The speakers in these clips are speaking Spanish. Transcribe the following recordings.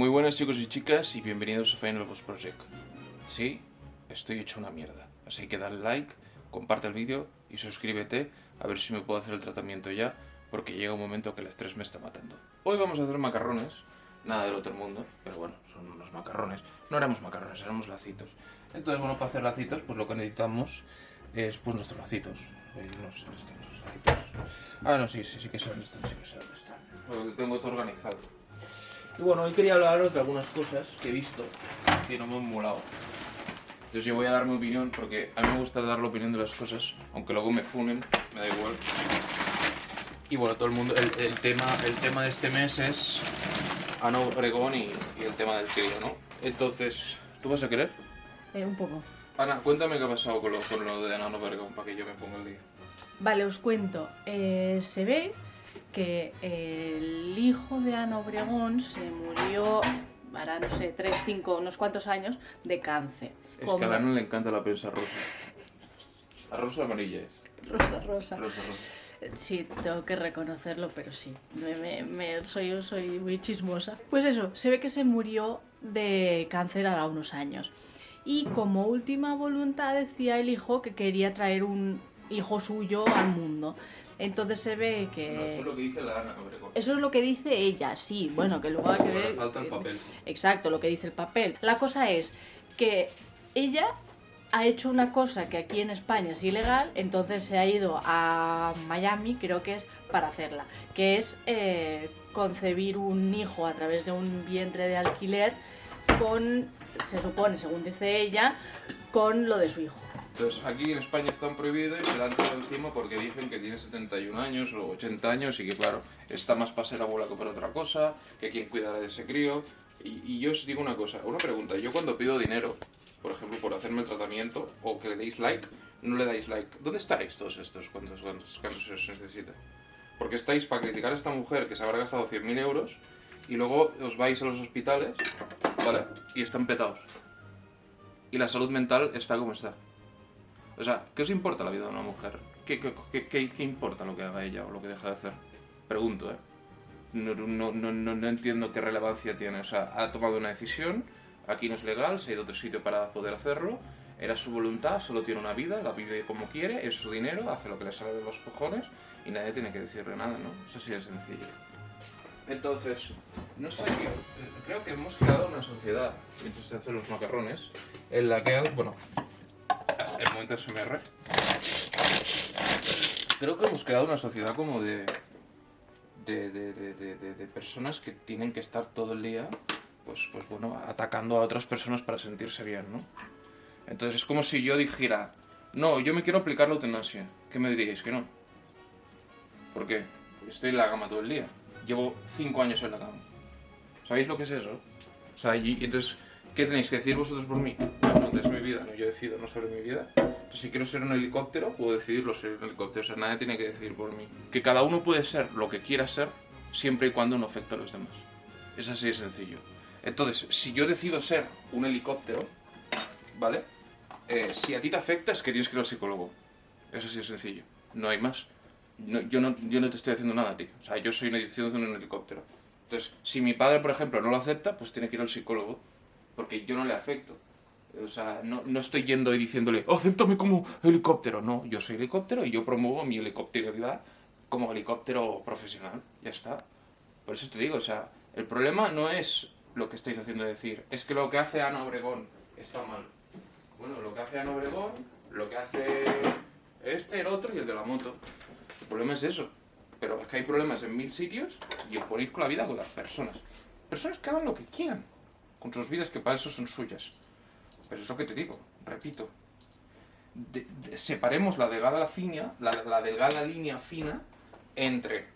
Muy buenas chicos y chicas y bienvenidos a Final Boss Project. Sí, estoy hecho una mierda, así que dale like, comparte el vídeo y suscríbete a ver si me puedo hacer el tratamiento ya, porque llega un momento que el estrés me está matando. Hoy vamos a hacer macarrones, nada del otro mundo, pero bueno, son unos macarrones. No haremos macarrones, haremos lacitos. Entonces, bueno, para hacer lacitos, pues lo que necesitamos es pues nuestros lacitos. Eh, no sé dónde están lacitos. Ah, no, sí, sí, sí que son, están, sí que son, están. Lo tengo todo organizado. Y bueno, hoy quería hablaros de algunas cosas que he visto que no me han molado. Entonces yo voy a dar mi opinión porque a mí me gusta dar la opinión de las cosas, aunque luego me funen, me da igual. Y bueno, todo el mundo, el, el tema, el tema de este mes es Ana Obregón y, y el tema del crío, ¿no? Entonces, ¿tú vas a querer? Eh, un poco. Ana, cuéntame qué ha pasado con lo, con lo de Ana Obregón para que yo me ponga el día. Vale, os cuento. Eh, se ve que el hijo de Ana Obregón se murió, hará, no sé, 3, 5, unos cuantos años, de cáncer. Es Como- que a Ana le encanta la prensa rosa. La rosa amarilla es. Rosa, rosa. Rosa, rosa. Sí, tengo que reconocerlo, pero sí, me, me- me- soy, soy muy chismosa. Pues eso, se ve que se murió de cáncer hará unos años. Y como última voluntad decía el hijo que quería traer un hijo suyo al mundo. Entonces se ve que... No, eso es lo que dice la Ana. Eso es lo que dice ella, sí, bueno, que luego hay que ver... falta el papel. Exacto, lo que dice el papel. La cosa es que ella ha hecho una cosa que aquí en España es ilegal, entonces se ha ido a Miami, creo que es, para hacerla, que es eh, concebir un hijo a través de un vientre de alquiler con, se supone, según dice ella, con lo de su hijo. Entonces, aquí en España están prohibidos y se la han tirado encima porque dicen que tiene 71 años o 80 años y que, claro, está más para ser abuela que para otra cosa, que quién cuidará de ese crío. Y, y yo os digo una cosa, una pregunta. Yo cuando pido dinero, por ejemplo, por hacerme el tratamiento o que le deis like, no le dais like. ¿Dónde estáis todos estos cuando, cuando, cuando se os necesita? Porque estáis para criticar a esta mujer que se habrá gastado 100.000 euros y luego os vais a los hospitales, ¿vale? Y están petados. Y la salud mental está como está. O sea, ¿qué os importa la vida de una mujer? ¿Qué, qué, qué- qué- qué importa lo que haga ella o lo que deja de hacer? Pregunto, ¿eh? No, no, no, no, entiendo qué relevancia tiene. O sea, ha tomado una decisión, aquí no es legal, se ha ido a otro sitio para poder hacerlo, era su voluntad, solo tiene una vida, la vive como quiere, es su dinero, hace lo que le sale de los cojones y nadie tiene que decirle nada, ¿no? Eso sí es sencillo. Entonces, no sé, yo, eh, creo que hemos creado una sociedad, mientras te hacen los macarrones, en la que, bueno, el momento SMR. Creo que hemos creado una sociedad como de. de, de, de, de- personas que tienen que estar todo el día, pues, pues bueno, atacando a otras personas para sentirse bien, ¿no? Entonces es como si yo dijera, no, yo me quiero aplicar la eutanasia. ¿Qué me diríais? Que no. ¿Por qué? Porque estoy en la cama todo el día. Llevo cinco años en la cama. ¿Sabéis lo que es eso? O sea, y, entonces, ¿qué tenéis que decir vosotros por mí? No, decido no sobre mi vida. Entonces, si quiero ser un helicóptero, puedo decidirlo ser un helicóptero. O sea, nadie tiene que decidir por mí. Que cada uno puede ser lo que quiera ser, siempre y cuando no afecte a los demás. Es así de sencillo. Entonces, si yo decido ser un helicóptero, ¿vale? Eh, si a ti te afecta, es que tienes que ir al psicólogo. Es así de sencillo. No hay más. No- yo, no, yo no te estoy haciendo nada a ti. O sea, yo soy una edición de un helicóptero. Entonces, si mi padre, por ejemplo, no lo acepta, pues tiene que ir al psicólogo. Porque yo no le afecto. O sea, no, no estoy yendo y diciéndole, acéptame como helicóptero. No, yo soy helicóptero y yo promuevo mi helicópteridad como helicóptero profesional. Ya está. Por eso te digo, o sea, el problema no es lo que estáis haciendo decir, es que lo que hace Ana Obregón está mal. Bueno, lo que hace Ana Obregón, lo que hace este, el otro y el de la moto. El problema es eso. Pero es que hay problemas en mil sitios y os ponéis con la vida con las personas. Personas que hagan lo que quieran. Con sus vidas que para eso son suyas. Pero es lo que te digo, repito. Separemos la delgada fina, la delgada línea fina entre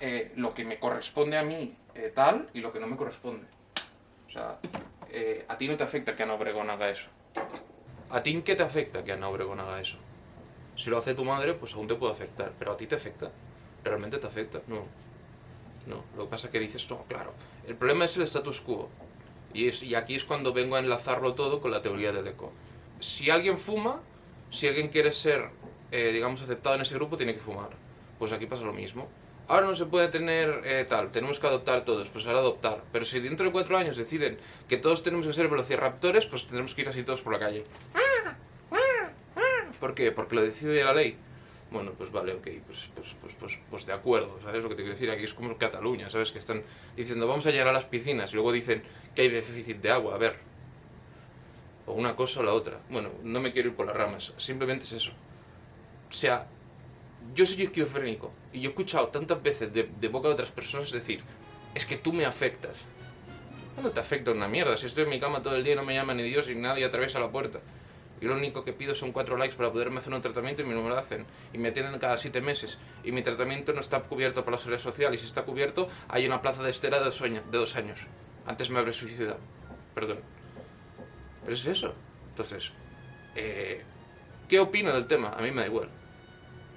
eh, lo que me corresponde a mí eh, tal y lo que no me corresponde. O sea, eh, a ti no te afecta que Ana Obregón haga eso. ¿A ti en qué te afecta que Ana Obregón haga eso? Si lo hace tu madre, pues aún te puede afectar, pero a ti te afecta. ¿Realmente te afecta? No. No, lo que pasa es que dices, no, claro. El problema es el status quo. Y, es, y aquí es cuando vengo a enlazarlo todo con la teoría de Deco. Si alguien fuma, si alguien quiere ser, eh, digamos, aceptado en ese grupo, tiene que fumar. Pues aquí pasa lo mismo. ahora no se puede tener eh, tal, tenemos que adoptar todos, pues ahora adoptar. Pero si dentro de cuatro años deciden que todos tenemos que ser velociraptores, pues tendremos que ir así todos por la calle. ¿Por qué? Porque lo decide la ley. Bueno, pues vale, ok, pues, pues, pues, pues, pues de acuerdo, ¿sabes lo que te quiero decir? Aquí es como Cataluña, ¿sabes? Que están diciendo, vamos a llenar las piscinas, y luego dicen que hay déficit de agua, a ver. O una cosa o la otra. Bueno, no me quiero ir por las ramas, simplemente es eso. O sea, yo soy esquizofrénico, y yo he escuchado tantas veces de, de boca de otras personas decir, es que tú me afectas. No te afecta una mierda, si estoy en mi cama todo el día y no me llama ni Dios y nadie atraviesa la puerta. Y lo único que pido son cuatro likes para poderme hacer un tratamiento y me lo hacen. Y me atienden cada siete meses. Y mi tratamiento no está cubierto por la seguridad social. Y si está cubierto, hay una plaza de años, de dos años. Antes me habré suicidado. Perdón. Pero es eso. Entonces, eh, ¿qué opino del tema? A mí me da igual.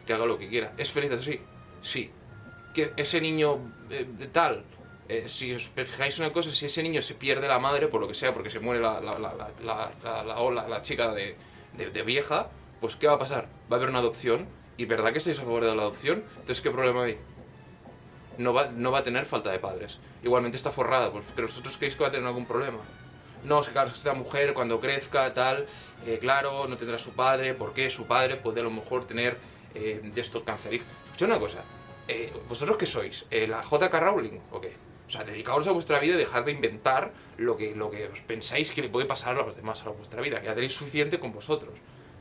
Que haga lo que quiera. ¿Es feliz así? Sí. Que ese niño eh, tal eh, si os fijáis una cosa, si ese niño se pierde la madre, por lo que sea, porque se muere la, la, la, la chica de, de, vieja, pues ¿qué va a pasar? Va a haber una adopción, y ¿verdad que estáis a favor de la adopción? Entonces, ¿qué problema hay? No va, no va a tener falta de padres. Igualmente está forrada, pues, pero vosotros creéis que va a tener algún problema. No, es que esta mujer cuando crezca, tal, eh, claro, no tendrá su padre, porque su padre puede a lo mejor tener eh, de esto cancerígeno. Escucha una cosa, eh, ¿vosotros qué sois? ¿La JK Rowling o qué? O sea, dedicaos a vuestra vida y dejad de inventar lo que, lo que os pensáis que le puede pasar a los demás a vuestra vida, que ya tenéis suficiente con vosotros.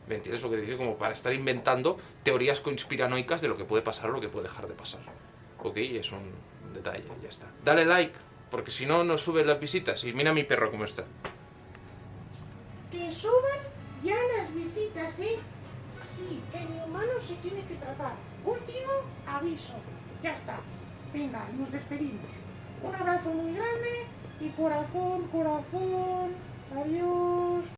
¿Me entiendes lo que dice? Como para estar inventando teorías conspiranoicas de lo que puede pasar o lo que puede dejar de pasar. Ok, es un detalle, ya está. Dale like, porque si no, no suben las visitas. Y mira mi perro cómo está. Que suban ya las visitas, ¿eh? Sí, el humano se tiene que tratar. Último aviso. Ya está. Venga, nos despedimos. Un abrazo muy grande y corazón, corazón. Adiós.